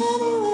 Anyway.